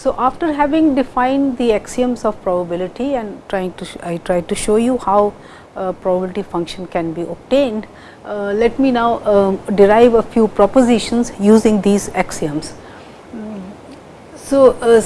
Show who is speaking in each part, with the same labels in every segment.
Speaker 1: So, after having defined the axioms of probability and trying to I tried to show you how uh, probability function can be obtained, uh, let me now uh, derive a few propositions using these axioms. So, uh,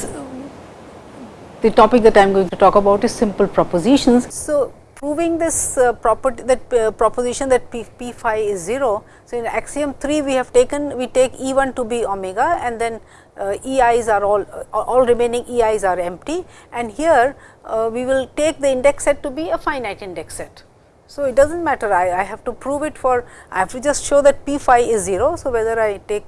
Speaker 1: the topic that I am going to talk about is simple propositions. So, proving this uh, property that uh, proposition that p, p phi is 0. So, in axiom 3 we have taken we take E 1 to be omega and then uh, E i's are all uh, all remaining E i's are empty and here uh, we will take the index set to be a finite index set. So, it does not matter I, I have to prove it for I have to just show that p phi is 0. So, whether I take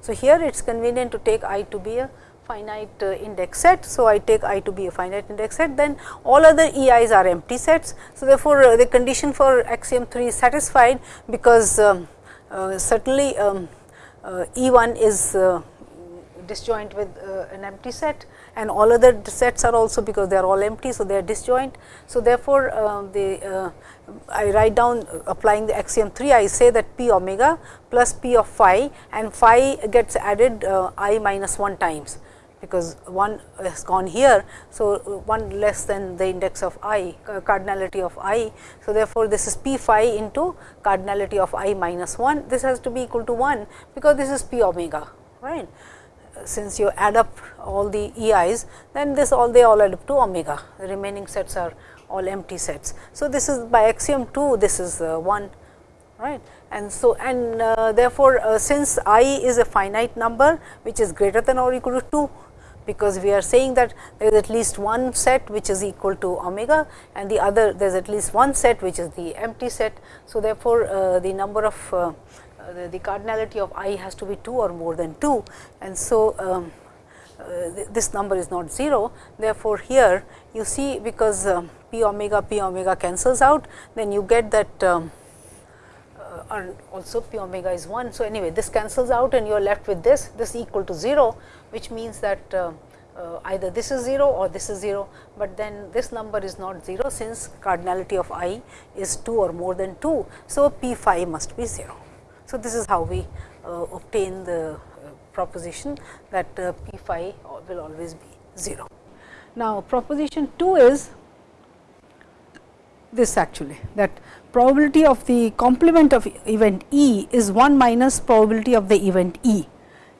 Speaker 1: so here it is convenient to take i to be a finite uh, index set. So, I take i to be a finite index set then all other e i's are empty sets. So, therefore, the condition for axiom 3 is satisfied because um, uh, certainly um, uh, E 1 is uh, disjoint with uh, an empty set and all other sets are also because they are all empty. So, they are disjoint. So, therefore, uh, the uh, I write down applying the axiom 3 I say that p omega plus p of phi and phi gets added uh, i minus 1 times because 1 has gone here. So, 1 less than the index of i cardinality of i. So, therefore, this is p phi into cardinality of i minus 1 this has to be equal to 1 because this is p omega right since you add up all the EIs, then this all they all add up to omega, the remaining sets are all empty sets. So, this is by axiom 2, this is uh, 1 right. And so, and uh, therefore, uh, since i is a finite number which is greater than or equal to 2, because we are saying that there is at least one set which is equal to omega and the other there is at least one set which is the empty set. So, therefore, uh, the number of uh, the, the, cardinality of i has to be 2 or more than 2 and so um, uh, th this number is not 0. Therefore, here you see because um, p omega p omega cancels out then you get that um, uh, and also p omega is 1. So, anyway this cancels out and you are left with this this equal to 0 which means that uh, uh, either this is 0 or this is 0, but then this number is not 0 since cardinality of i is 2 or more than 2. So, p phi must be 0. So, this is how we uh, obtain the uh, proposition that uh, p phi will always be 0. Now, proposition 2 is this actually that probability of the complement of event E is 1 minus probability of the event E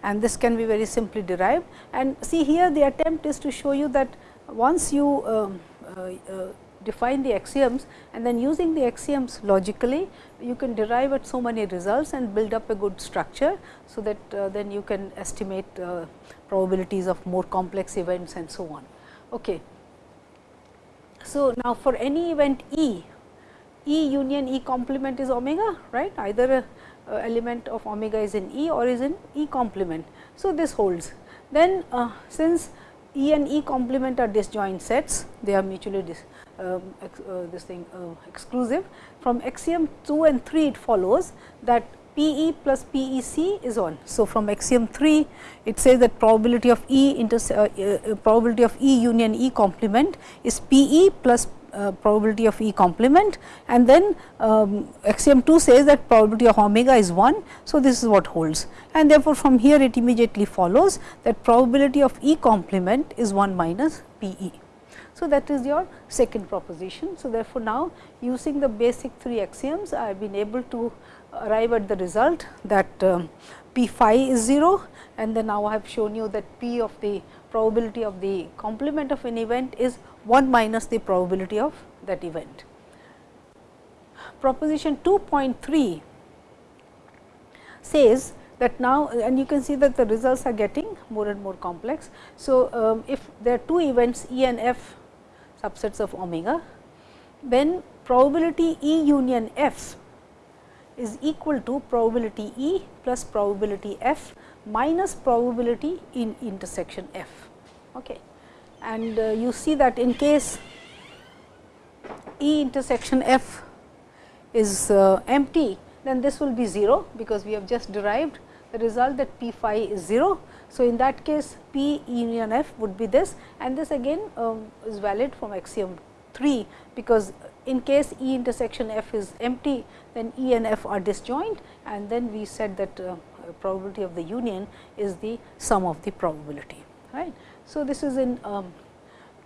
Speaker 1: and this can be very simply derived. And see here the attempt is to show you that once you um, uh, uh, define the axioms and then using the axioms logically you can derive at so many results and build up a good structure. So, that uh, then you can estimate uh, probabilities of more complex events and so on. Okay. So, now for any event E, E union E complement is omega right either a, a element of omega is in E or is in E complement. So, this holds then uh, since E and E complement are disjoint sets they are mutually dis, um, ex, uh, this thing uh, exclusive. From axiom 2 and 3 it follows that P e plus P e c is 1. So, from axiom 3 it says that probability of E inter uh, uh, probability of E union E complement is P e plus uh, probability of E complement and then um, axiom 2 says that probability of omega is 1. So, this is what holds and therefore, from here it immediately follows that probability of E complement is 1 minus P e. So, that is your second proposition. So, therefore, now using the basic three axioms I have been able to arrive at the result that um, p phi is 0 and then now I have shown you that p of the probability of the complement of an event is 1 minus the probability of that event. Proposition 2.3 says that now and you can see that the results are getting more and more complex. So, um, if there are two events E and F subsets of omega, then probability E union F is equal to probability E plus probability F minus probability in intersection F. Okay. And uh, you see that in case E intersection F is uh, empty, then this will be 0, because we have just derived result that p phi is 0 so, in that case P union F would be this and this again um, is valid from axiom 3, because in case E intersection F is empty then E and F are disjoint and then we said that uh, probability of the union is the sum of the probability right. So, this is in um,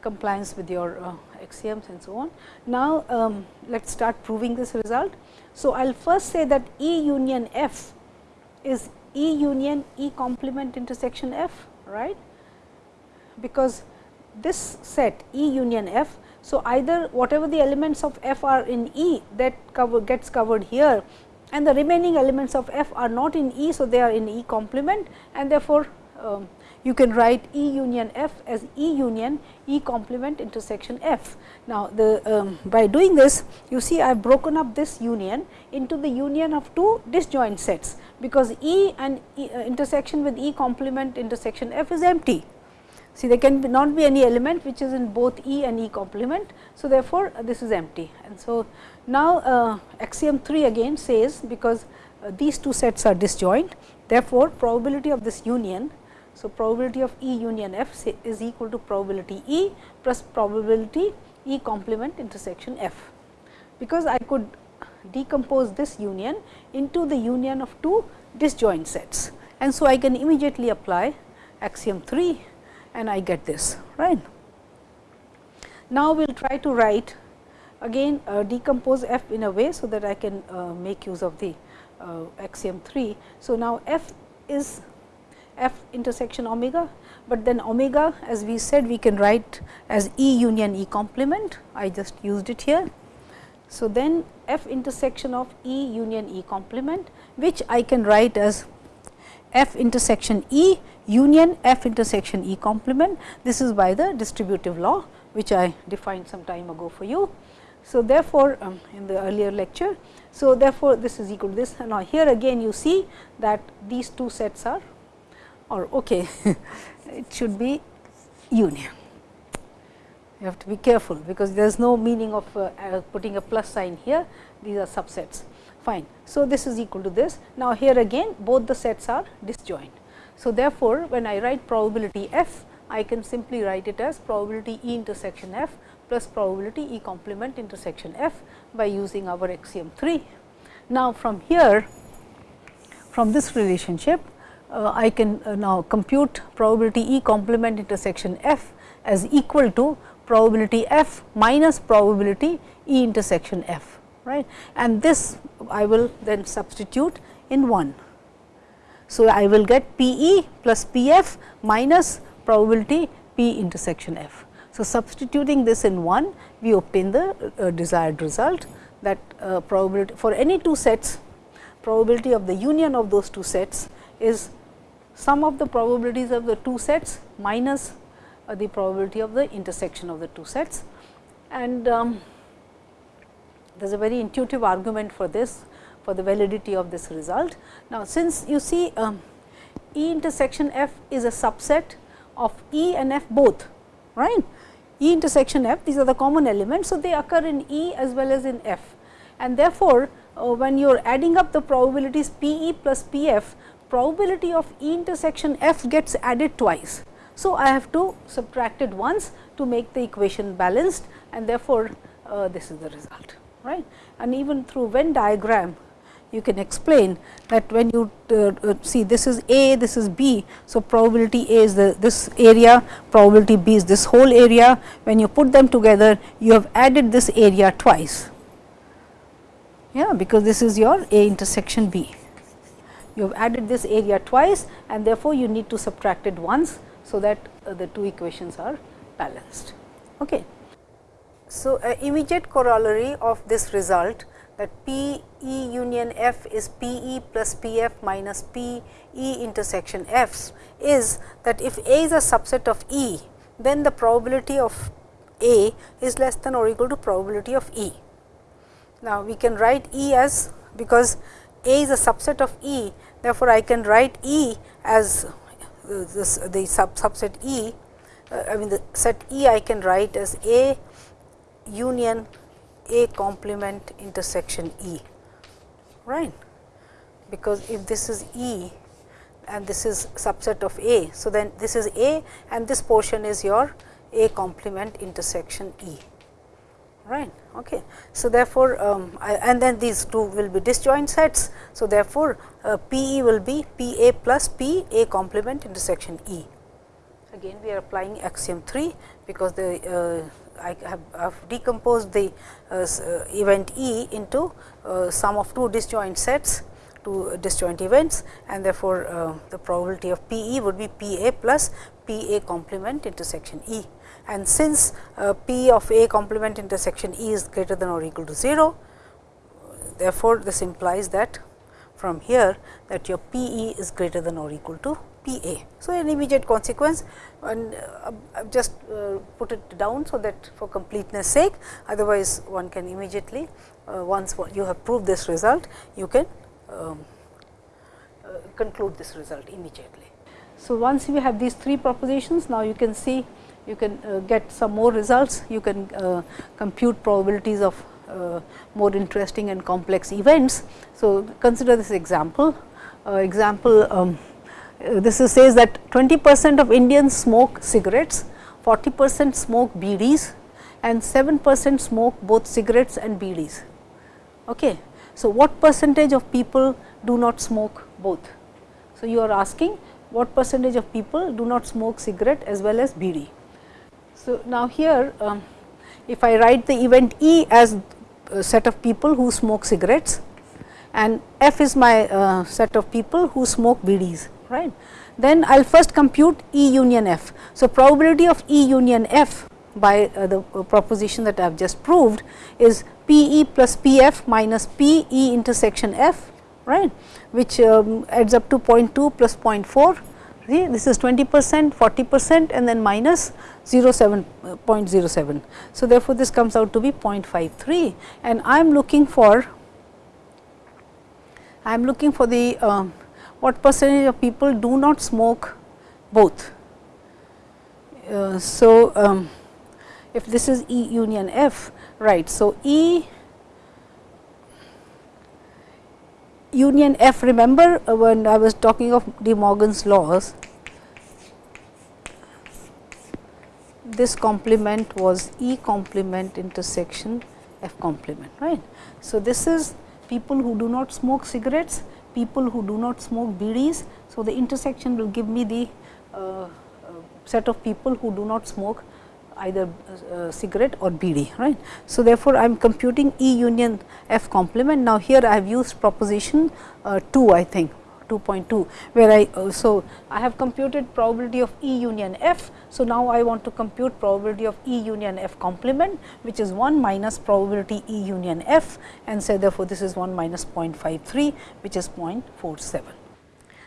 Speaker 1: compliance with your uh, axioms and so on. Now, um, let us start proving this result. So, I will first say that E union F is E union E complement intersection F, right, because this set E union F. So, either whatever the elements of F are in E that cover gets covered here and the remaining elements of F are not in E. So, they are in E complement and therefore, um, you can write E union F as E union E complement intersection F. Now, the um, by doing this you see I have broken up this union into the union of two disjoint sets, because E and e, uh, intersection with E complement intersection F is empty. See there can be not be any element which is in both E and E complement. So, therefore, uh, this is empty and so now uh, axiom 3 again says because uh, these two sets are disjoint therefore, probability of this union so, probability of E union F is equal to probability E plus probability E complement intersection F, because I could decompose this union into the union of two disjoint sets. And so, I can immediately apply axiom 3 and I get this right. Now, we will try to write again uh, decompose f in a way, so that I can uh, make use of the uh, axiom 3. So, now f is f intersection omega, but then omega as we said we can write as E union E complement, I just used it here. So, then f intersection of E union E complement, which I can write as f intersection E union f intersection E complement. This is by the distributive law, which I defined some time ago for you. So, therefore, um, in the earlier lecture. So, therefore, this is equal to this now here again you see that these two sets are or okay, it should be union. You have to be careful, because there is no meaning of uh, uh, putting a plus sign here, these are subsets fine. So, this is equal to this. Now, here again both the sets are disjoint. So, therefore, when I write probability f, I can simply write it as probability E intersection f plus probability E complement intersection f by using our axiom 3. Now, from here from this relationship I can uh, now compute probability E complement intersection f as equal to probability f minus probability E intersection f right and this I will then substitute in 1. So, I will get P e plus P f minus probability P intersection f. So, substituting this in 1 we obtain the uh, desired result that uh, probability for any two sets probability of the union of those two sets is sum of the probabilities of the two sets minus uh, the probability of the intersection of the two sets. And um, there is a very intuitive argument for this for the validity of this result. Now, since you see um, E intersection f is a subset of E and f both, right. E intersection f these are the common elements. So, they occur in E as well as in f and therefore, uh, when you are adding up the probabilities P e plus P f probability of E intersection f gets added twice. So, I have to subtract it once to make the equation balanced and therefore, uh, this is the result right. And even through Venn diagram you can explain that when you uh, uh, see this is A, this is B. So, probability A is the this area, probability B is this whole area. When you put them together, you have added this area twice, yeah, because this is your A intersection B you have added this area twice and therefore, you need to subtract it once. So, that uh, the two equations are balanced. Okay. So, uh, immediate corollary of this result that P E union F is P E plus P F minus P E intersection F is that if A is a subset of E, then the probability of A is less than or equal to probability of E. Now, we can write E as because a is a subset of E. Therefore, I can write E as this the sub subset E, uh, I mean the set E I can write as A union A complement intersection E, right. Because if this is E and this is subset of A. So, then this is A and this portion is your A complement intersection E right. Okay. So, therefore, um, I, and then these two will be disjoint sets. So, therefore, uh, P e will be P a plus P a complement intersection E again we are applying axiom 3 because the uh, I have, have, decomposed the uh, uh, event E into uh, sum of two disjoint sets two disjoint events and therefore, uh, the probability of P e would be P a plus P a complement intersection E. And since uh, P of a complement intersection E is greater than or equal to 0, therefore, this implies that from here that your P e is greater than or equal to P a. So, an immediate consequence and uh, I have just uh, put it down, so that for completeness sake otherwise one can immediately once you have proved this result you can um, conclude this result immediately. So, once we have these three propositions now you can see you can uh, get some more results you can uh, compute probabilities of more interesting and complex events. So, consider this example example um, this is says that 20 percent of Indians smoke cigarettes, 40 percent smoke bidis and 7 percent smoke both cigarettes and bidis. Okay. So, what percentage of people do not smoke both? So, you are asking what percentage of people do not smoke cigarette as well as bidi. So, now here um, if I write the event E as a set of people who smoke cigarettes and F is my uh, set of people who smoke bidis right. Then I will first compute E union F. So, probability of E union F by uh, the uh, proposition that I have just proved is P e plus P f minus P e intersection f right which um, adds up to 0.2 plus 0.4 see this is 20 percent 40 percent and then minus 0.7 uh, 0.07. So, therefore, this comes out to be 0.53 and I am looking for I am looking for the uh, what percentage of people do not smoke both. Uh, so, um, if this is E union F, right. So, E union F remember uh, when I was talking of De Morgan's laws, this complement was E complement intersection F complement right. So, this is people who do not smoke cigarettes, people who do not smoke bidis. So, the intersection will give me the uh, uh, set of people who do not smoke either uh, cigarette or bidi right. So, therefore, I am computing E union F complement. Now, here I have used proposition uh, 2 I think 2.2 where I uh, so I have computed probability of E union F. So, now I want to compute probability of E union F complement which is 1 minus probability E union F and say therefore, this is 1 minus 0.53 which is 0.47.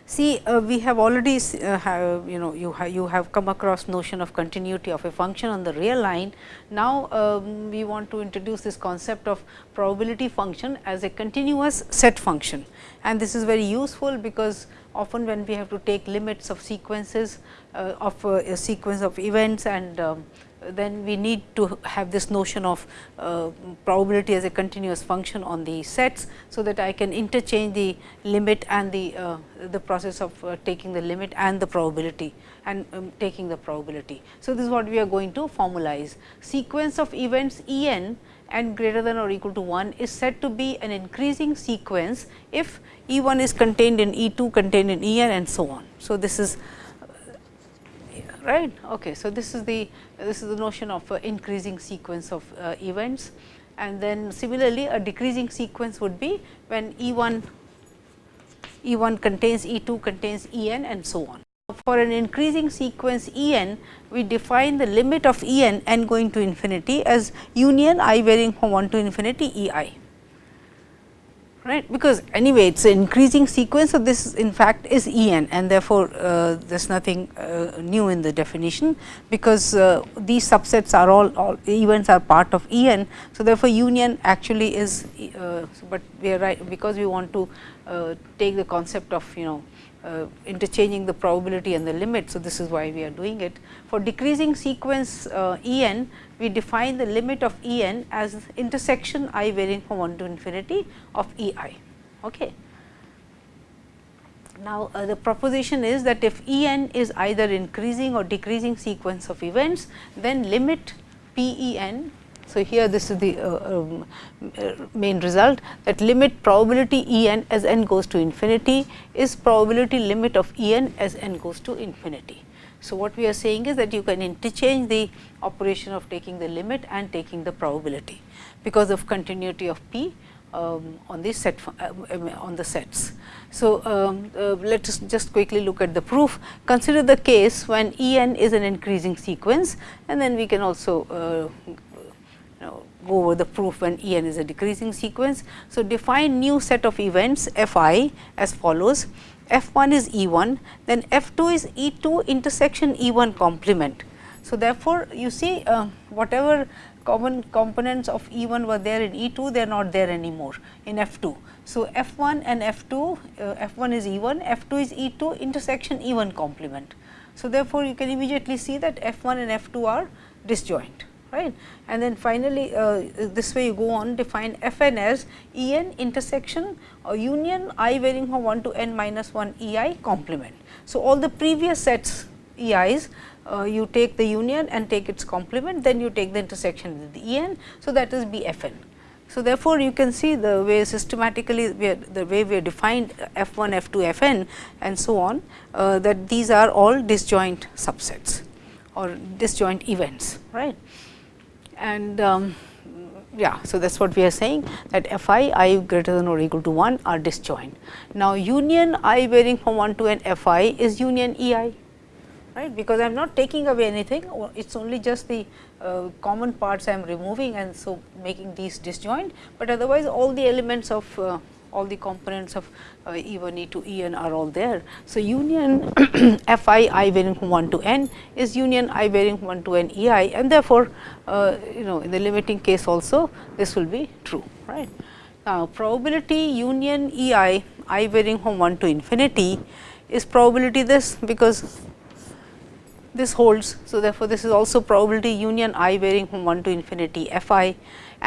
Speaker 1: See, uh, we have already uh, have, you know you have you have come across notion of continuity of a function on the real line. Now, um, we want to introduce this concept of probability function as a continuous set function and this is very useful because often when we have to take limits of sequences uh, of uh, a sequence of events and um, then we need to have this notion of uh, probability as a continuous function on the sets. So, that I can interchange the limit and the uh, the process of uh, taking the limit and the probability and um, taking the probability. So, this is what we are going to formalize sequence of events E n and greater than or equal to 1 is said to be an increasing sequence if E 1 is contained in E 2 contained in E n and so on. So, this is right. Okay. So, this is the this is the notion of increasing sequence of uh, events and then similarly a decreasing sequence would be when E 1 E 1 contains E 2 contains E n and so on. For an increasing sequence E n, we define the limit of E n n going to infinity as union i varying from 1 to infinity E i right because anyway it is an increasing sequence. So, this in fact is E n and therefore, uh, there is nothing uh, new in the definition because uh, these subsets are all, all events are part of E n. So, therefore, union actually is, uh, but we are right because we want to uh, take the concept of you know uh, interchanging the probability and the limit. So, this is why we are doing it. For decreasing sequence uh, E n, we define the limit of E n as intersection i varying from 1 to infinity of E i. Okay. Now, uh, the proposition is that if E n is either increasing or decreasing sequence of events, then limit P E n so, here this is the uh, um, uh, main result that limit probability E n as n goes to infinity is probability limit of E n as n goes to infinity. So, what we are saying is that you can interchange the operation of taking the limit and taking the probability, because of continuity of P um, on the set uh, on the sets. So, um, uh, let us just quickly look at the proof. Consider the case when E n is an increasing sequence and then we can also uh, go over the proof when E n is a decreasing sequence. So, define new set of events f i as follows f 1 is E 1, then f 2 is E 2 intersection E 1 complement. So, therefore, you see uh, whatever common components of E 1 were there in E 2, they are not there anymore in F 2. So, F 1 and F 2, uh, F 1 is E 1, F 2 is E 2 intersection E 1 complement. So, therefore, you can immediately see that F 1 and F 2 are disjoint right. And then finally, uh, this way you go on define f n as E n intersection or union i varying from 1 to n minus 1 E i complement. So, all the previous sets E i's uh, you take the union and take its complement, then you take the intersection with the E n. So, that is B f n. So, therefore, you can see the way systematically we are, the way we defined f 1, f 2, f n and so on uh, that these are all disjoint subsets or disjoint events right. And um, yeah, so that is what we are saying that f i i greater than or equal to 1 are disjoint. Now, union i varying from 1 to n f i is union E i right because I am not taking away anything it is only just the uh, common parts I am removing and so making these disjoint, but otherwise all the elements of uh, all the components of uh, E 1 E 2 E n are all there. So, union f i i varying from 1 to n is union i varying from 1 to n E i and therefore, uh, you know in the limiting case also this will be true right. Now, probability union E i i varying from 1 to infinity is probability this because this holds. So, therefore, this is also probability union i varying from 1 to infinity f i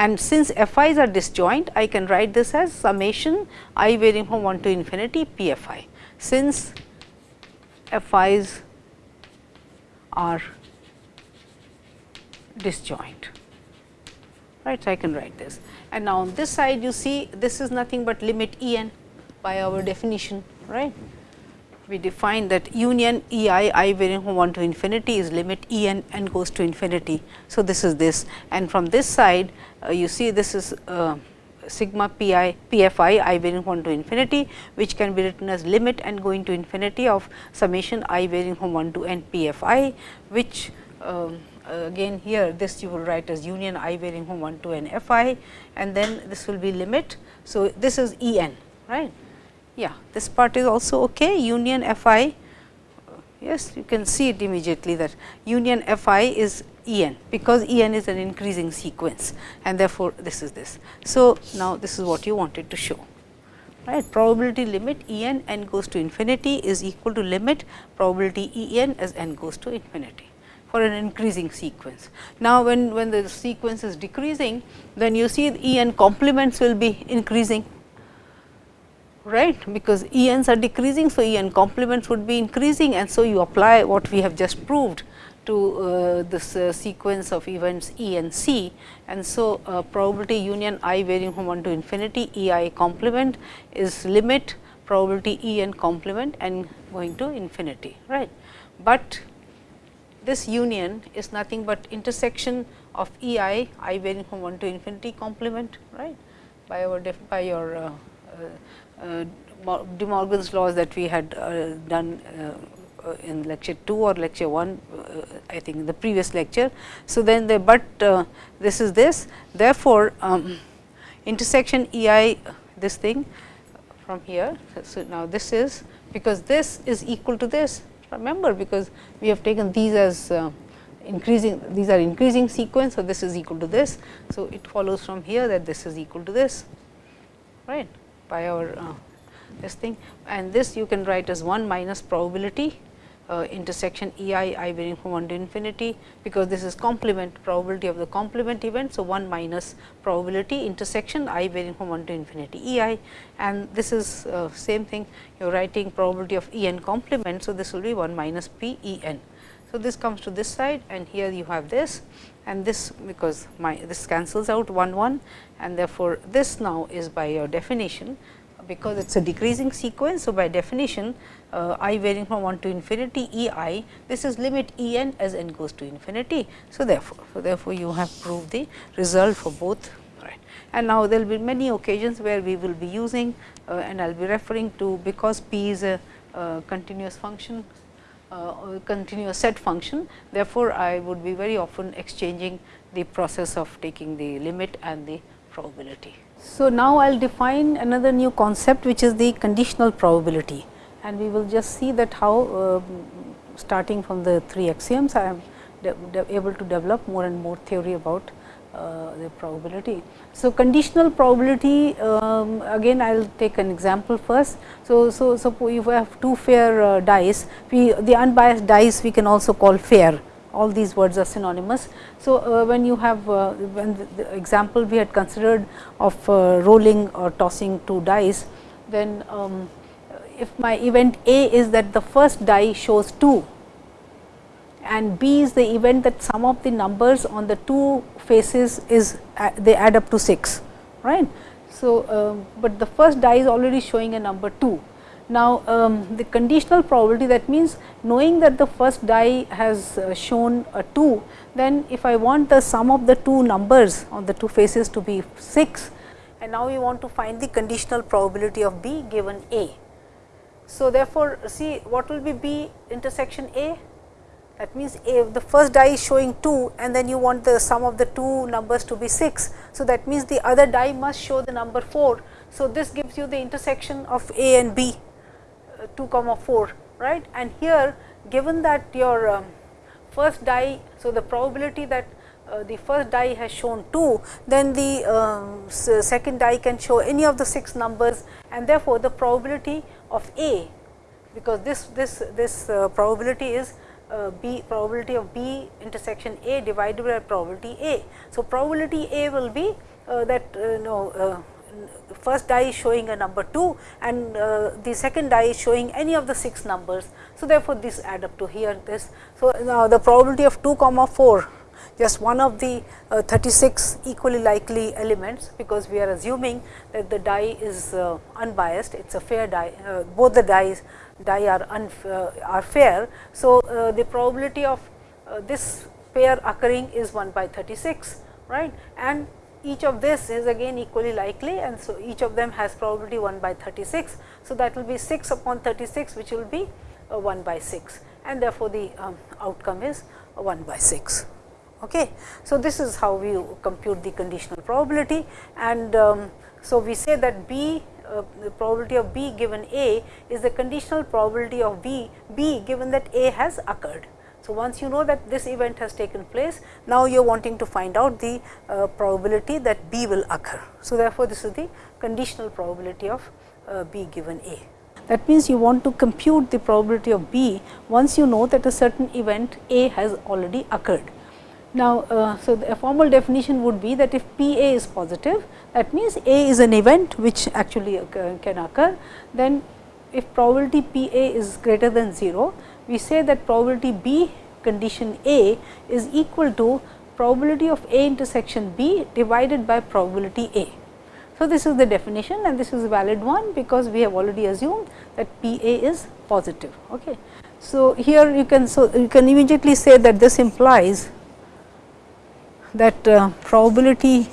Speaker 1: and since f i's are disjoint I can write this as summation i varying from 1 to infinity p f i. Since f i's are disjoint right. So, I can write this and now on this side you see this is nothing but limit E n by our definition right we define that union E i i varying from 1 to infinity is limit E n n goes to infinity. So, this is this and from this side uh, you see this is uh, sigma p i p f i i varying from 1 to infinity which can be written as limit n going to infinity of summation i varying from 1 to n p f i which um, again here this you will write as union i varying from 1 to n f i and then this will be limit. So, this is E n right yeah this part is also okay union f i yes you can see it immediately that union f i is E n because E n is an increasing sequence and therefore, this is this. So, now this is what you wanted to show right probability limit E n n goes to infinity is equal to limit probability E n as n goes to infinity for an increasing sequence. Now, when, when the sequence is decreasing then you see E n complements will be increasing right because E n's are decreasing. So, E n complements would be increasing and so you apply what we have just proved to uh, this uh, sequence of events E and C and so uh, probability union i varying from 1 to infinity E i complement is limit probability E n complement and going to infinity right. But this union is nothing but intersection of E i i varying from 1 to infinity complement right by our by your uh, uh, De Morgan's laws that we had uh, done uh, in lecture 2 or lecture 1 I think in the previous lecture. So, then the but this is this therefore, um, intersection E i this thing from here. So, now this is because this is equal to this remember because we have taken these as uh, increasing these are increasing sequence. So, this is equal to this. So, it follows from here that this is equal to this right by our uh, this thing and this you can write as 1 minus probability uh, intersection E i i varying from 1 to infinity, because this is complement probability of the complement event. So, 1 minus probability intersection i varying from 1 to infinity E i and this is uh, same thing you are writing probability of E n complement. So, this will be 1 minus p E n. So, this comes to this side and here you have this and this because my this cancels out 1 1 and therefore, this now is by your definition because it is a decreasing sequence. So, by definition uh, i varying from 1 to infinity e i this is limit E n as n goes to infinity. So, therefore, so therefore, you have proved the result for both right. and now there will be many occasions where we will be using uh, and I will be referring to because p is a uh, continuous function uh, continuous set function. Therefore, I would be very often exchanging the process of taking the limit and the probability. So, now I will define another new concept which is the conditional probability and we will just see that how uh, starting from the three axioms I am able to develop more and more theory about the probability. So, conditional probability um, again I will take an example first. So, so suppose if we have two fair uh, dice, we the unbiased dice we can also call fair all these words are synonymous. So, uh, when you have uh, when the, the, example we had considered of uh, rolling or tossing two dice, then um, if my event A is that the first die shows 2 and B is the event that sum of the numbers on the two faces is uh, they add up to 6 right. So, um, but the first die is already showing a number 2. Now, um, the conditional probability that means knowing that the first die has uh, shown a 2, then if I want the sum of the two numbers on the two faces to be 6 and now we want to find the conditional probability of B given A. So, therefore, see what will be B intersection A? That means, if the first die is showing 2 and then you want the sum of the two numbers to be 6. So, that means, the other die must show the number 4. So, this gives you the intersection of A and B uh, 2 comma 4 right and here given that your um, first die. So, the probability that uh, the first die has shown 2, then the uh, second die can show any of the 6 numbers and therefore, the probability of A because this this this uh, probability is uh, B probability of B intersection A divided by probability A. So, probability A will be uh, that uh, no uh, first die is showing a number 2 and uh, the second die is showing any of the 6 numbers. So, therefore, this add up to here this. So, now the probability of 2 comma 4 just one of the uh, 36 equally likely elements, because we are assuming that the die is unbiased, it is a fair die, both the dies die are, uh, are fair. So, uh, the probability of uh, this pair occurring is 1 by 36 right and each of this is again equally likely and so each of them has probability 1 by 36. So, that will be 6 upon 36 which will be 1 by 6 and therefore, the um, outcome is 1 by 6. Okay. So, this is how we compute the conditional probability and um, so we say that B uh, the probability of B given A is the conditional probability of B, B given that A has occurred. So, once you know that this event has taken place, now you are wanting to find out the uh, probability that B will occur. So, therefore, this is the conditional probability of uh, B given A. That means, you want to compute the probability of B once you know that a certain event A has already occurred. Now, uh, so a formal definition would be that if P A is positive, that means A is an event which actually occur, can occur, then if probability P A is greater than 0, we say that probability B condition A is equal to probability of A intersection B divided by probability A. So, this is the definition and this is a valid one because we have already assumed that P A is positive. Okay. So, here you can so you can immediately say that this implies that uh, probability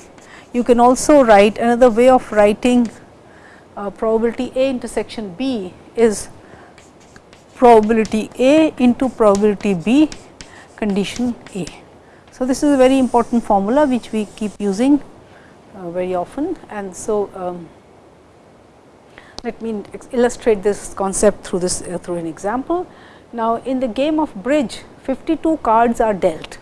Speaker 1: you can also write another way of writing uh, probability A intersection B is probability A into probability B condition A. So, this is a very important formula which we keep using uh, very often and so um, let me illustrate this concept through this uh, through an example. Now, in the game of bridge 52 cards are dealt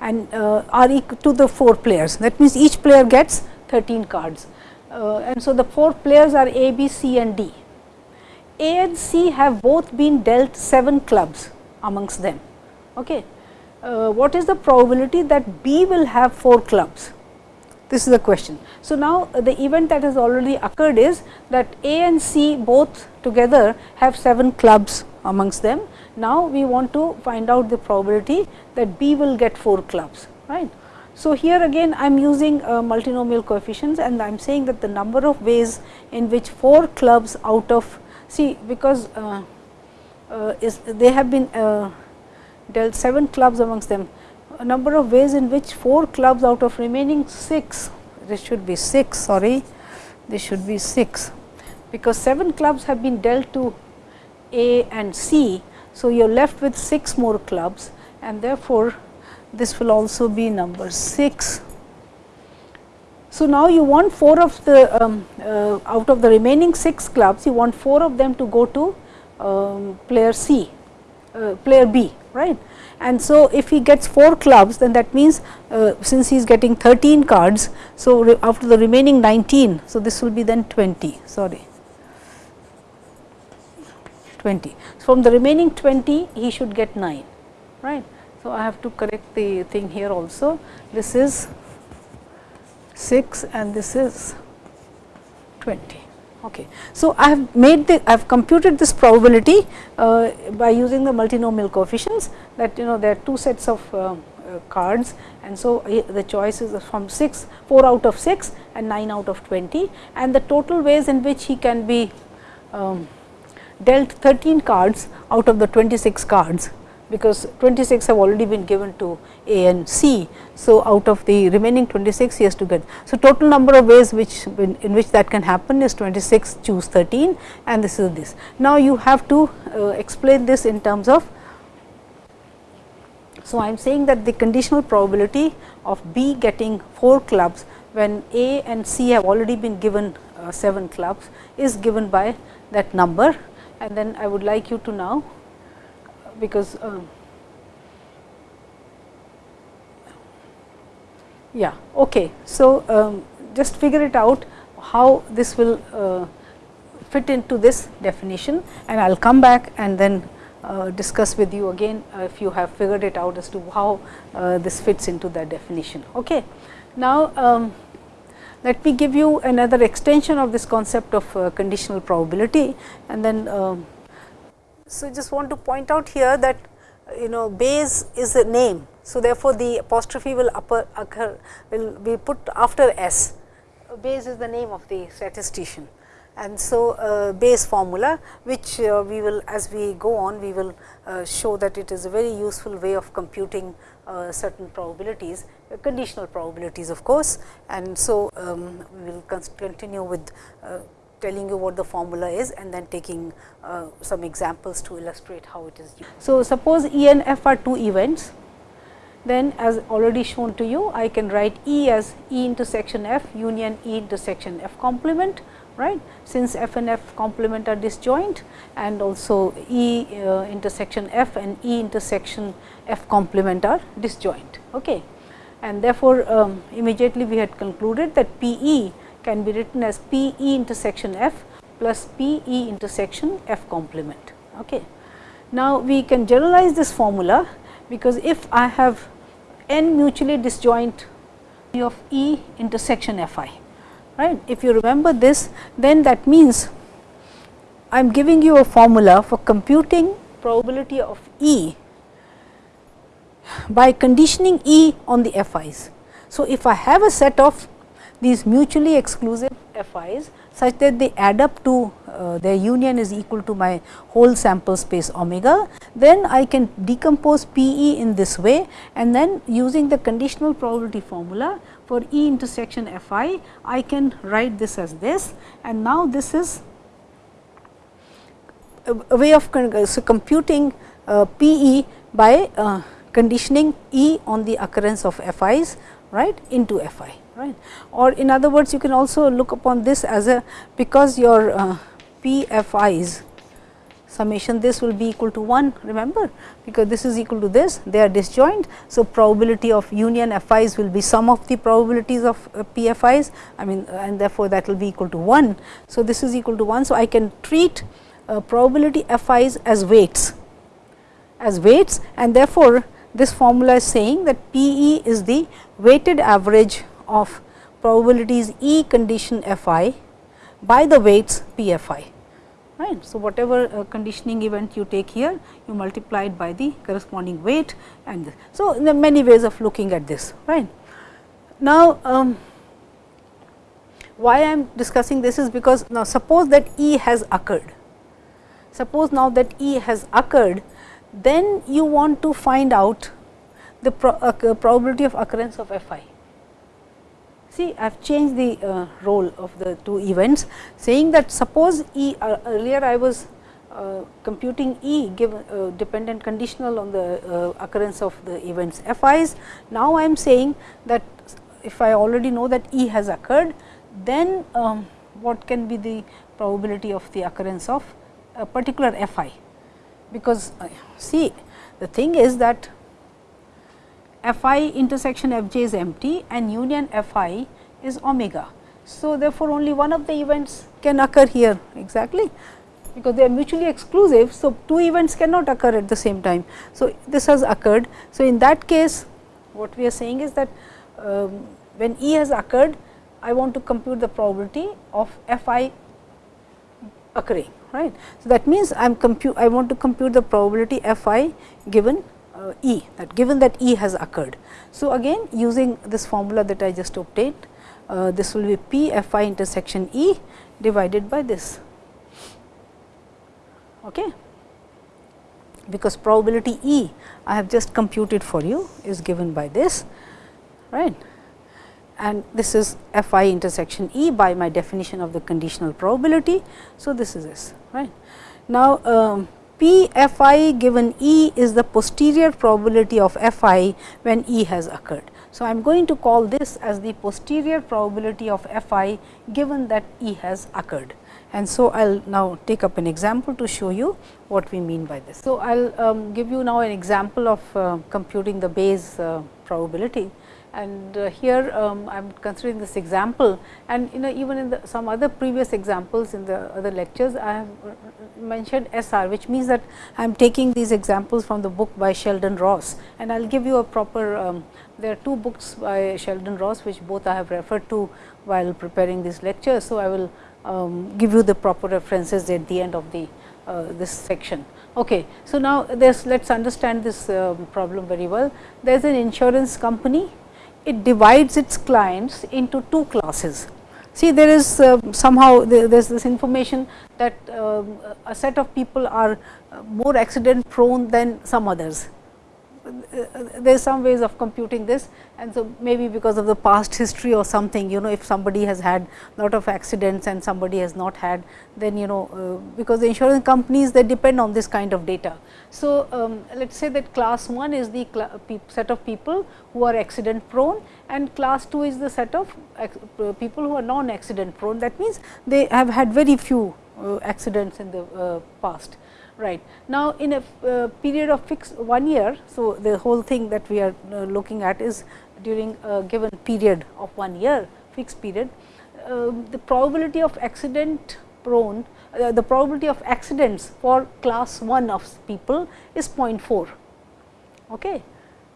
Speaker 1: and uh, are equal to the 4 players. That means, each player gets 13 cards uh, and so the 4 players are A, B, C and D. A and C have both been dealt 7 clubs amongst them. Okay. Uh, what is the probability that B will have 4 clubs? This is the question. So, now uh, the event that has already occurred is that A and C both together have 7 clubs amongst them now, we want to find out the probability that B will get 4 clubs, right. So, here again I am using uh, multinomial coefficients and I am saying that the number of ways in which 4 clubs out of see because uh, uh, is they have been uh, dealt 7 clubs amongst them a number of ways in which 4 clubs out of remaining 6 this should be 6 sorry this should be 6 because 7 clubs have been dealt to A and C. So, you are left with 6 more clubs and therefore, this will also be number 6. So, now you want 4 of the um, uh, out of the remaining 6 clubs, you want 4 of them to go to um, player C, uh, player B, right. And so, if he gets 4 clubs, then that means uh, since he is getting 13 cards, so after the remaining 19, so this will be then 20, sorry. 20. So, from the remaining 20, he should get 9, right. So, I have to correct the thing here also. This is 6 and this is 20. Okay. So, I have made the I have computed this probability uh, by using the multinomial coefficients that you know there are two sets of uh, uh, cards and so the choice is from 6 4 out of 6 and 9 out of 20 and the total ways in which he can be um, dealt 13 cards out of the 26 cards because 26 have already been given to A and C. So, out of the remaining 26 he has to get. So, total number of ways which in which that can happen is 26 choose 13 and this is this. Now, you have to uh, explain this in terms of. So, I am saying that the conditional probability of B getting 4 clubs when A and C have already been given uh, 7 clubs is given by that number and then I would like you to now because uh, yeah okay so um, just figure it out how this will uh, fit into this definition and I will come back and then uh, discuss with you again uh, if you have figured it out as to how uh, this fits into that definition. Okay. Now, um, let me give you another extension of this concept of uh, conditional probability and then um, so, just want to point out here that you know Bayes is a name. So, therefore, the apostrophe will upper occur will be put after S. Bayes is the name of the statistician and so uh, Bayes formula which uh, we will as we go on we will uh, show that it is a very useful way of computing uh, certain probabilities uh, conditional probabilities of course and so um, we will continue with uh, telling you what the formula is and then taking uh, some examples to illustrate how it is used. So, suppose E and F are two events, then as already shown to you, I can write E as E intersection F union E intersection F complement, right, since F and F complement are disjoint and also E uh, intersection F and E intersection F complement are disjoint. Okay. And therefore, um, immediately we had concluded that P E can be written as P E intersection F plus P E intersection F complement. Okay. Now, we can generalize this formula because if I have n mutually disjoint of E intersection F i, right. If you remember this, then that means I am giving you a formula for computing probability of E by conditioning E on the F i's. So, if I have a set of these mutually exclusive FIs such that they add up to uh, their union is equal to my whole sample space omega, then I can decompose P e in this way and then using the conditional probability formula for E intersection F i, I can write this as this and now this is a, way of computing uh, P e by uh, conditioning E on the occurrence of F i's right into F i right. Or in other words you can also look upon this as a because your uh, PFIs summation this will be equal to 1 remember because this is equal to this they are disjoint. So, probability of union FIs will be sum of the probabilities of uh, PFIs I mean and therefore, that will be equal to 1. So, this is equal to 1. So, I can treat uh, probability FIs as weights as weights and therefore, this formula is saying that P e is the weighted average of probabilities E condition F i by the weights P F i. Right. So, whatever uh, conditioning event you take here, you multiply it by the corresponding weight and this. so there are many ways of looking at this. Right. Now, um, why I am discussing this is because now suppose that E has occurred. Suppose now that E has occurred, then you want to find out the pro, uh, probability of occurrence of F i. See, I have changed the uh, role of the two events, saying that suppose E uh, earlier I was uh, computing E given uh, dependent conditional on the uh, occurrence of the events f i's. Now, I am saying that if I already know that E has occurred, then um, what can be the probability of the occurrence of a particular f i. Because uh, see the thing is that f i intersection f j is empty and union f i is omega. So, therefore, only one of the events can occur here exactly because they are mutually exclusive. So, two events cannot occur at the same time. So, this has occurred. So, in that case what we are saying is that um, when E has occurred, I want to compute the probability of f i occurring right. So, that means I am compute I want to compute the probability f i given uh, E that given that E has occurred. So, again using this formula that I just obtained uh, this will be P f i intersection E divided by this okay. because probability E I have just computed for you is given by this right and this is f i intersection E by my definition of the conditional probability. So, this is this right. Now, um, P f i given E is the posterior probability of f i when E has occurred. So, I am going to call this as the posterior probability of f i given that E has occurred and so I will now take up an example to show you what we mean by this. So, I will um, give you now an example of uh, computing the Bayes uh, probability and uh, here um, I am considering this example and you know even in the, some other previous examples in the other lectures I have uh, mentioned SR which means that I am taking these examples from the book by Sheldon Ross and I will give you a proper um, there are two books by Sheldon Ross which both I have referred to while preparing this lecture. So, I will um, give you the proper references at the end of the uh, this section. Okay. So, now let us understand this uh, problem very well. There is an insurance company, it divides its clients into two classes. See there is uh, somehow there is this information that um, a set of people are uh, more accident prone than some others there is some ways of computing this. And so maybe because of the past history or something you know if somebody has had a lot of accidents and somebody has not had then you know uh, because the insurance companies they depend on this kind of data. So, um, let us say that class 1 is the set of people who are accident prone and class 2 is the set of uh, people who are non accident prone. That means they have had very few uh, accidents in the uh, past right. Now, in a uh, period of fixed one year, so the whole thing that we are uh, looking at is during a given period of one year fixed period, uh, the probability of accident prone, uh, the probability of accidents for class 1 of people is 0.4. Okay.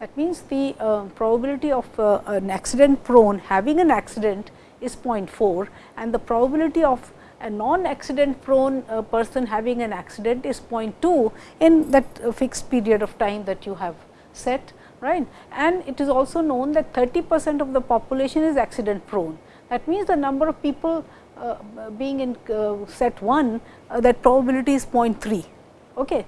Speaker 1: That means, the uh, probability of uh, an accident prone having an accident is 0.4 and the probability of a non accident prone uh, person having an accident is 0.2 in that uh, fixed period of time that you have set right? And it is also known that 30 percent of the population is accident prone that means the number of people uh, being in uh, set 1 uh, that probability is 0.3 okay?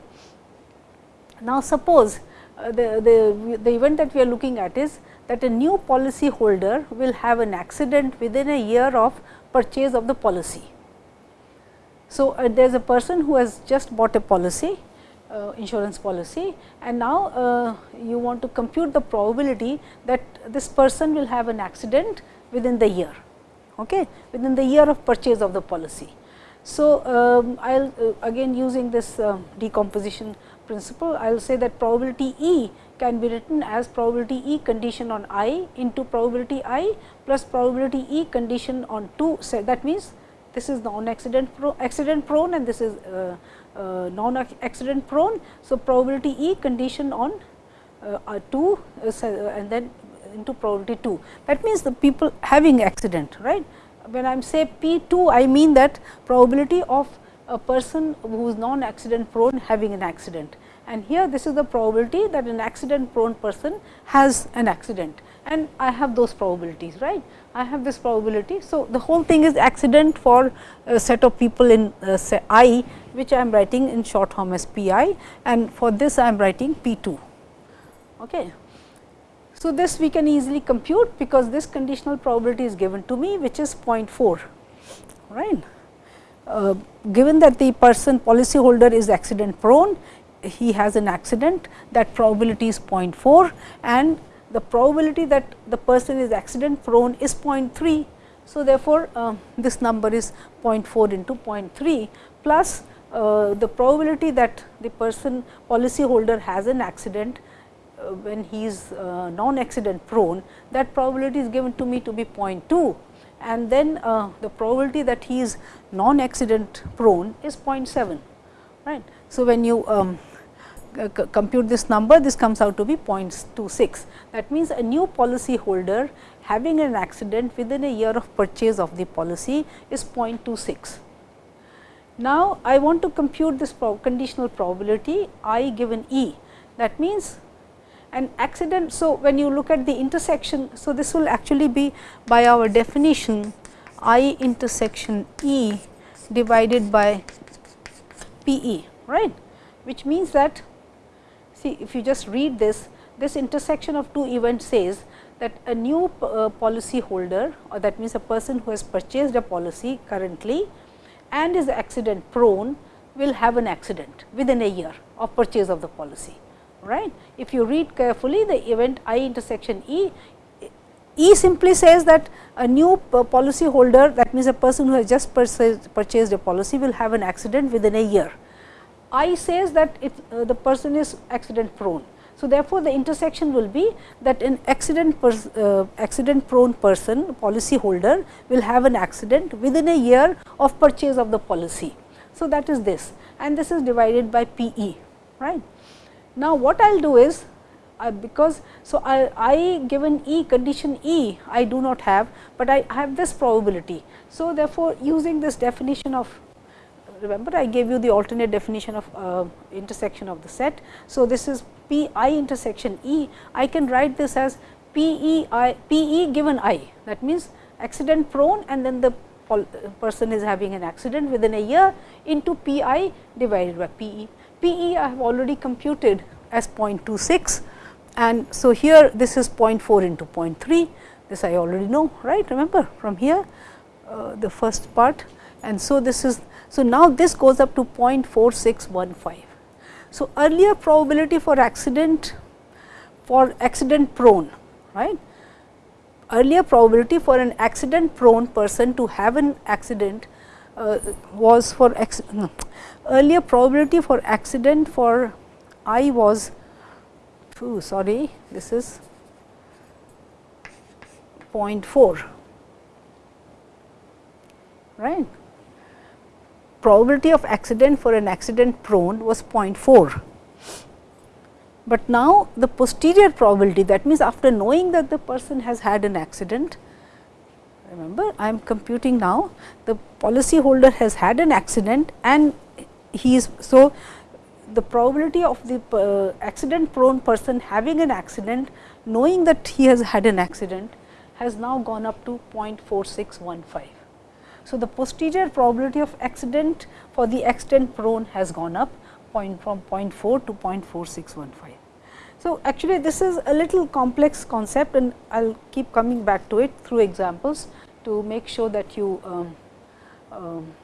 Speaker 1: Now suppose uh, the, the the event that we are looking at is that a new policy holder will have an accident within a year of purchase of the policy so, uh, there is a person who has just bought a policy uh, insurance policy and now uh, you want to compute the probability that this person will have an accident within the year okay, within the year of purchase of the policy. So, um, I will uh, again using this uh, decomposition principle I will say that probability E can be written as probability E condition on i into probability i plus probability E condition on 2 So, that means this is non accident pro accident prone and this is uh, uh, non accident prone. So, probability E condition on uh, 2 uh, and then into probability 2 that means the people having accident right. When I am say P 2 I mean that probability of a person who is non accident prone having an accident and here this is the probability that an accident prone person has an accident and I have those probabilities right. I have this probability. So, the whole thing is accident for a set of people in uh, say i which I am writing in short form as p i and for this I am writing p 2. Okay. So, this we can easily compute because this conditional probability is given to me which is 0.4 right. Uh, given that the person policy holder is accident prone, he has an accident that probability is 0.4 and the probability that the person is accident prone is 0.3. So, therefore, uh, this number is 0.4 into 0.3 plus uh, the probability that the person policy holder has an accident uh, when he is uh, non accident prone that probability is given to me to be 0.2 and then uh, the probability that he is non accident prone is 0.7 right. So, when you um, Uh, compute this number, this comes out to be 0.26. That means, a new policy holder having an accident within a year of purchase of the policy is 0.26. Now, I want to compute this conditional probability i given e. That means, an accident. So, when you look at the intersection, so this will actually be by our definition i intersection e divided by p e, right, which means that See, if you just read this, this intersection of two events says that a new uh, policy holder or that means a person who has purchased a policy currently and is accident prone will have an accident within a year of purchase of the policy. right? If you read carefully the event I intersection E, E simply says that a new policy holder that means a person who has just purchased a policy will have an accident within a year. I says that it, uh, the person is accident prone. So, therefore, the intersection will be that an accident uh, accident prone person policy holder will have an accident within a year of purchase of the policy. So, that is this and this is divided by P e right. Now, what I will do is because so I, I given E condition E I do not have, but I have this probability. So, therefore, using this definition of remember I gave you the alternate definition of uh, intersection of the set. So, this is P i intersection E, I can write this as P e i P e given i. That means accident prone and then the person is having an accident within a year into P i divided by P e. P e I have already computed as 0.26 and so here this is 0.4 into 0.3 this I already know right? Remember from here uh, the first part. And so this is so, now this goes up to 0.4615. So, earlier probability for accident for accident prone right earlier probability for an accident prone person to have an accident uh, was for no, earlier probability for accident for I was oh, sorry this is 0.4 right probability of accident for an accident prone was 0.4. But now, the posterior probability that means, after knowing that the person has had an accident, remember I am computing now the policy holder has had an accident and he is. So, the probability of the uh, accident prone person having an accident knowing that he has had an accident has now gone up to 0.4615. So, the posterior probability of accident for the accident prone has gone up point from 0.4 to 0.4615. So, actually this is a little complex concept and I will keep coming back to it through examples to make sure that you um, um,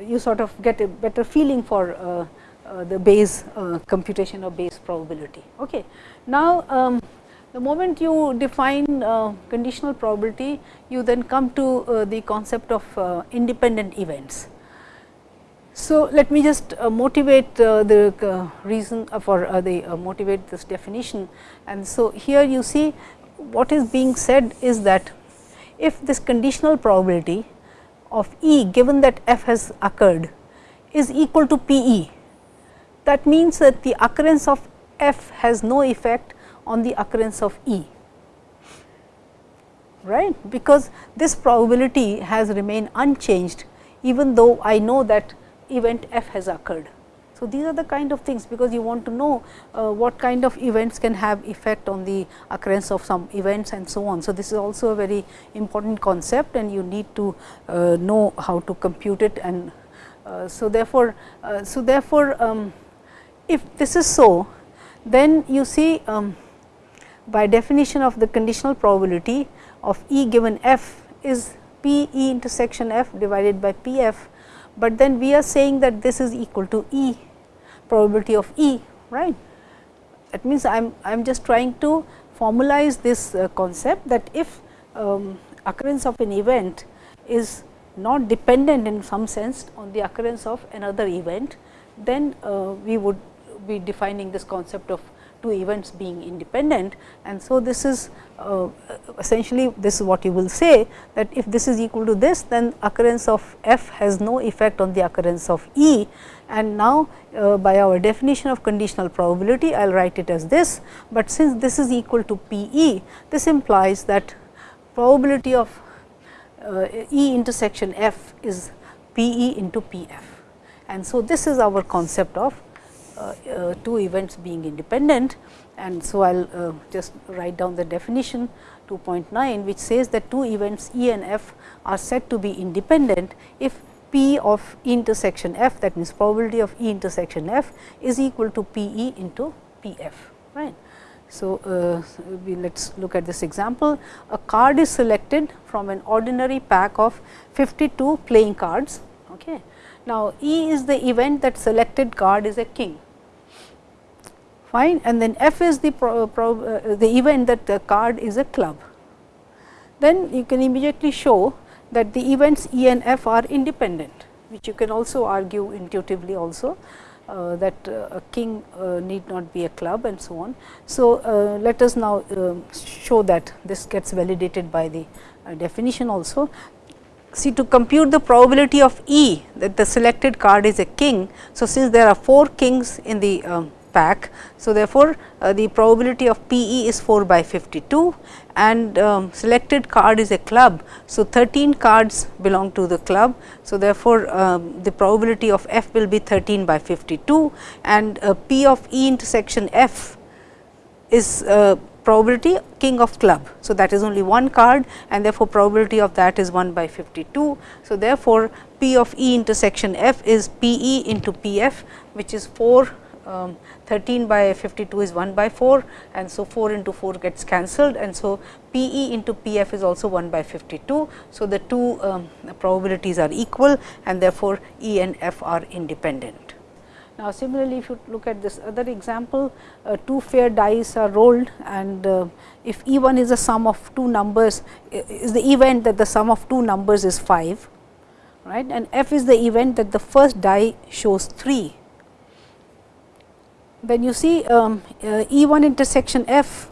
Speaker 1: you sort of get a better feeling for uh, uh, the Bayes uh, computation of Bayes probability. Okay. Now, um, the moment you define uh, conditional probability, you then come to uh, the concept of uh, independent events. So, let me just uh, motivate uh, the reason for the motivate this definition. And so, here you see what is being said is that if this conditional probability of E given that f has occurred is equal to P e, that means that the occurrence of f has no effect on the occurrence of E, right, because this probability has remained unchanged even though I know that event f has occurred. So, these are the kind of things because you want to know uh, what kind of events can have effect on the occurrence of some events and so on. So, this is also a very important concept and you need to uh, know how to compute it and uh, so therefore, uh, so therefore, um, if this is so then you see um, by definition of the conditional probability of E given f is P E intersection f divided by P f but then we are saying that this is equal to E probability of E right. That means, I am I am just trying to formalize this uh, concept that if um, occurrence of an event is not dependent in some sense on the occurrence of another event, then uh, we would be defining this concept of two events being independent. And so, this is uh, essentially this is what you will say that if this is equal to this then occurrence of f has no effect on the occurrence of E. And now, uh, by our definition of conditional probability I will write it as this, but since this is equal to P E this implies that probability of uh, E intersection f is P E into P f. And so, this is our concept of two events being independent and so I will uh, just write down the definition 2.9 which says that two events E and F are said to be independent if P of intersection F that means probability of E intersection F is equal to P E into P F right. So, uh, let us look at this example. A card is selected from an ordinary pack of 52 playing cards. Okay. Now, E is the event that selected card is a king fine and then f is the pro, pro, uh, the event that the card is a club. Then you can immediately show that the events E and F are independent, which you can also argue intuitively also uh, that uh, a king uh, need not be a club and so on. So, uh, let us now uh, show that this gets validated by the definition also. See to compute the probability of E that the selected card is a king. So, since there are 4 kings in the um, pack. So, therefore, uh, the probability of P e is 4 by 52 and um, selected card is a club. So, 13 cards belong to the club. So, therefore, um, the probability of f will be 13 by 52 and uh, P of E intersection f is uh, probability king of club. So, that is only one card and therefore, probability of that is 1 by 52. So, therefore, P of E intersection f is P e into P f which is 4 um, 13 by 52 is 1 by 4 and so 4 into 4 gets cancelled and so P e into P f is also 1 by 52. So, the two um, probabilities are equal and therefore, E and F are independent. Now, similarly, if you look at this other example, uh, two fair dice are rolled and uh, if E 1 is the sum of two numbers is the event that the sum of two numbers is 5 right and F is the event that the first die shows 3 then you see um, uh, E 1 intersection f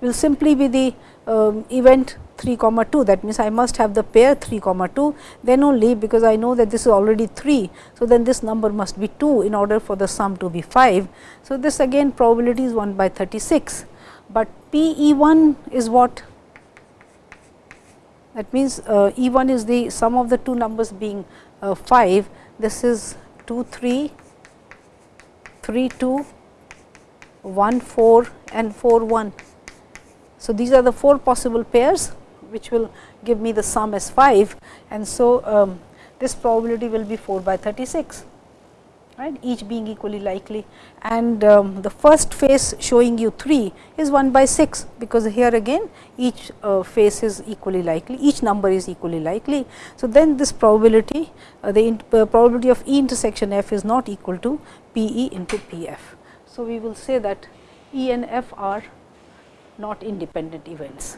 Speaker 1: will simply be the um, event 3 comma 2 that means I must have the pair 3 comma 2 then only because I know that this is already 3. So, then this number must be 2 in order for the sum to be 5. So, this again probability is 1 by 36, but P E 1 is what that means uh, E 1 is the sum of the two numbers being uh, 5 this is 2 3 3 2 1 4 and 4 1. So, these are the 4 possible pairs which will give me the sum as 5 and so um, this probability will be 4 by 36 right each being equally likely and um, the first face showing you 3 is 1 by 6 because here again each uh, face is equally likely each number is equally likely. So, then this probability uh, the uh, probability of E intersection f is not equal to P e into P f. So, we will say that E and F are not independent events.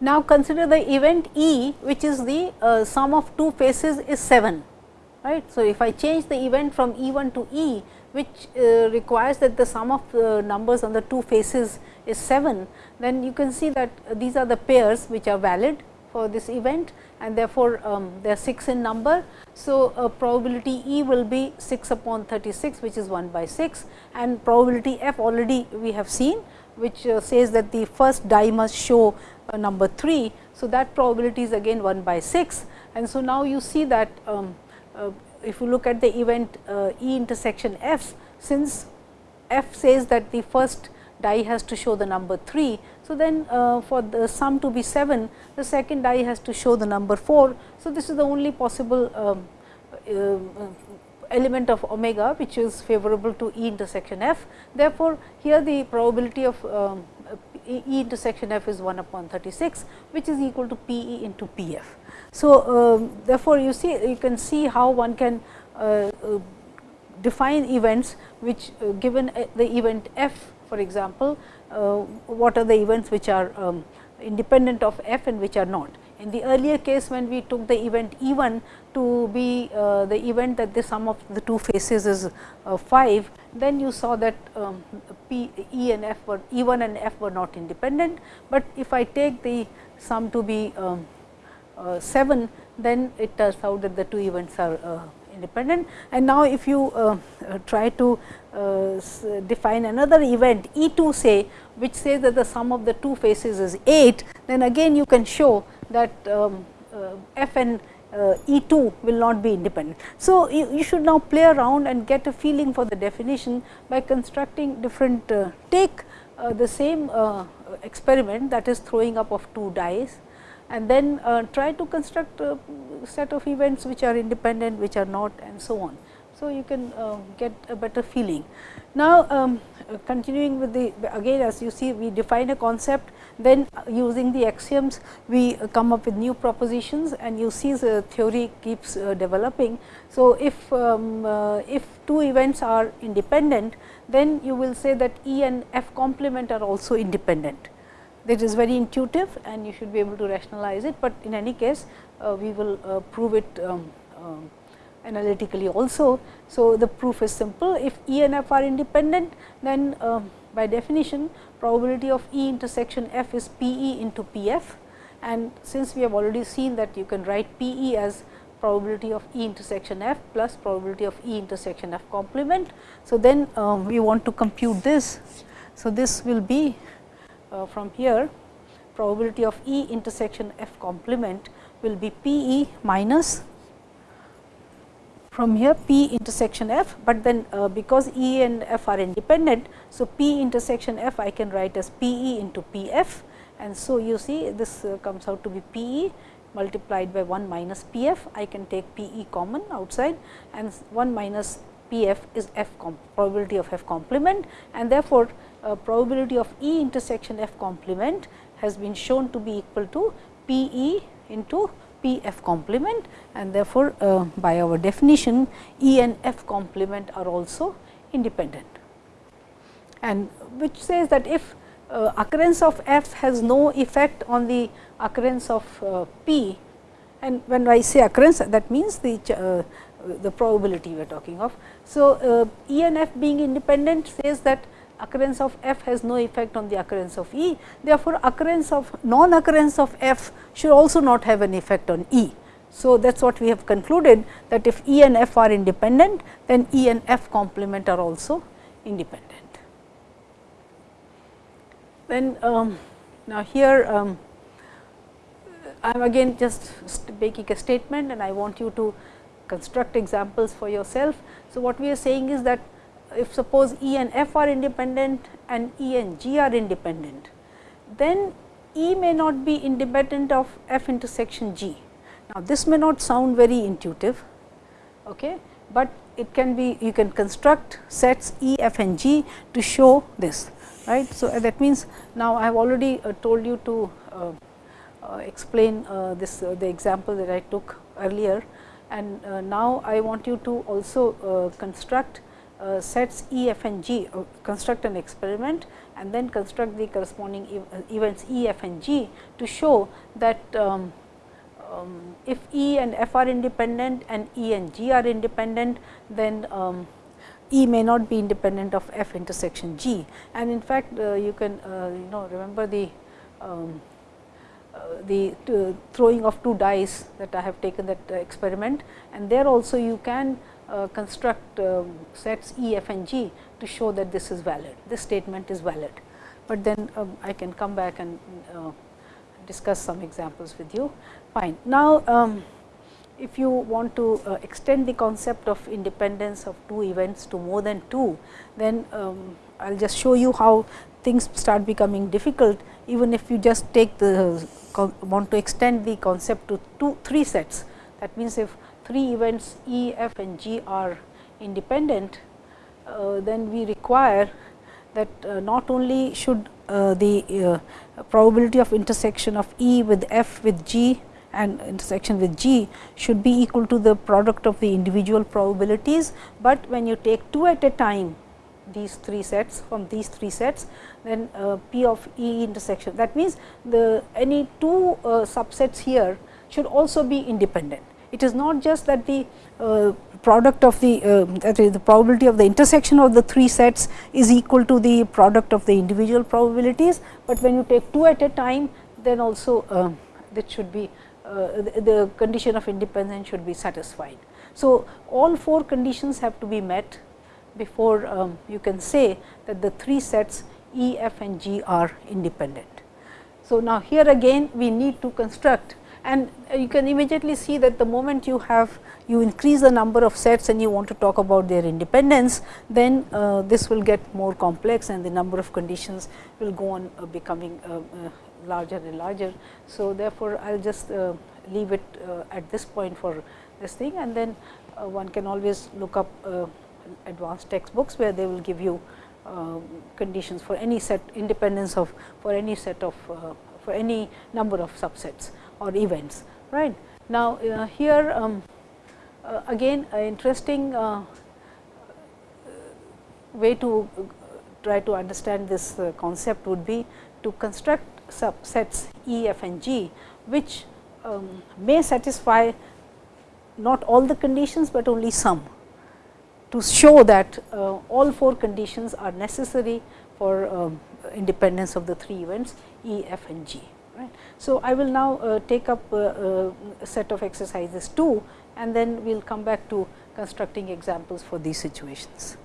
Speaker 1: Now, consider the event E which is the uh, sum of two faces is 7 right. So, if I change the event from E 1 to E which uh, requires that the sum of uh, numbers on the two faces is 7, then you can see that these are the pairs which are valid for this event and therefore, um, they are 6 in number. So, uh, probability E will be 6 upon 36 which is 1 by 6 and probability F already we have seen which uh, says that the first die must show uh, number 3. So, that probability is again 1 by 6 and so now you see that um, uh, if you look at the event uh, E intersection f, since f says that the first die has to show the number 3. So, then uh, for the sum to be 7, the second die has to show the number 4. So, this is the only possible um, uh, element of omega which is favorable to E intersection f. Therefore, here the probability of um, E intersection f is 1 upon 36, which is equal to P e into P f. So, um, therefore, you see you can see how one can uh, uh, define events which uh, given uh, the event f for example, what are the events which are um, independent of f and which are not. In the earlier case when we took the event E 1 to be uh, the event that the sum of the two faces is uh, 5, then you saw that um, P, E and F were E 1 and F were not independent, but if I take the sum to be um, uh, 7, then it turns out that the two events are uh, independent. And now, if you uh, uh, try to define another event E 2 say, which says that the sum of the two faces is 8, then again you can show that um, uh, f and uh, E 2 will not be independent. So, you, you, should now play around and get a feeling for the definition by constructing different uh, take uh, the same uh, experiment that is throwing up of two dice and then uh, try to construct a set of events which are independent, which are not and so on. So, you can get a better feeling. Now, um, continuing with the again as you see we define a concept then using the axioms we come up with new propositions and you see the theory keeps uh, developing. So, if, um, uh, if two events are independent then you will say that E and F complement are also independent. That is very intuitive and you should be able to rationalize it, but in any case uh, we will uh, prove it um, um, analytically also. So, the proof is simple if E and F are independent then um, by definition probability of E intersection f is P e into P f and since we have already seen that you can write P e as probability of E intersection f plus probability of E intersection f complement. So, then um, we want to compute this. So, this will be from here probability of E intersection f complement will be P e minus from here P intersection f, but then uh, because E and f are independent. So, P intersection f I can write as P e into P f and so you see this uh, comes out to be P e multiplied by 1 minus P f. I can take P e common outside and 1 minus P f is f probability of f complement and therefore, uh, probability of E intersection f complement has been shown to be equal to P e into P f complement and therefore, uh, by our definition E and f complement are also independent. And which says that if uh, occurrence of f has no effect on the occurrence of uh, p and when I say occurrence that means the uh, the probability we are talking of. So, uh, E and f being independent says that occurrence of f has no effect on the occurrence of E. Therefore, occurrence of non occurrence of f should also not have an effect on E. So, that is what we have concluded that if E and f are independent, then E and f complement are also independent. Then um, now here um, I am again just making a statement and I want you to construct examples for yourself. So, what we are saying is that if suppose E and F are independent and E and G are independent, then E may not be independent of F intersection G. Now, this may not sound very intuitive, okay, but it can be you can construct sets E, F and G to show this right. So, uh, that means, now I have already uh, told you to uh, uh explain uh, this the example that I took earlier and now I want you to also construct uh, sets E, F and G, uh, construct an experiment and then construct the corresponding ev uh, events E, F and G to show that um, um, if E and F are independent and E and G are independent, then um, E may not be independent of F intersection G. And in fact, uh, you can uh, you know remember the um, the throwing of two dice that I have taken that experiment and there also you can construct uh, sets E, F and G to show that this is valid, this statement is valid. But then um, I can come back and uh, discuss some examples with you. Fine. Now, um, if you want to uh, extend the concept of independence of two events to more than 2, then um, I will just show you how things start becoming difficult even if you just take the want to extend the concept to two, 3 sets. That means, if 3 events E, F and G are independent, uh, then we require that uh, not only should uh, the uh, probability of intersection of E with F with G and intersection with G should be equal to the product of the individual probabilities, but when you take 2 at a time these 3 sets from these 3 sets then uh, P of E intersection that means the any 2 uh, subsets here should also be independent. It is not just that the uh, product of the uh, that is the probability of the intersection of the 3 sets is equal to the product of the individual probabilities, but when you take 2 at a time then also uh, that should be uh, the, the condition of independence should be satisfied. So, all four conditions have to be met before um, you can say that the three sets E, F and G are independent. So, now here again we need to construct and you can immediately see that the moment you have you increase the number of sets and you want to talk about their independence, then uh, this will get more complex and the number of conditions will go on uh, becoming uh, uh larger and larger. So, therefore, I will just uh, leave it uh, at this point for this thing and then one can always look up advanced textbooks where they will give you conditions for any set independence of for any set of for any number of subsets or events right. Now, here um, again interesting way to try to understand this concept would be to construct subsets E, F and G, which um, may satisfy not all the conditions, but only some to show that uh, all four conditions are necessary for um, independence of the three events E, F and G. Right. So, I will now uh, take up uh, uh a set of exercises 2 and then we will come back to constructing examples for these situations.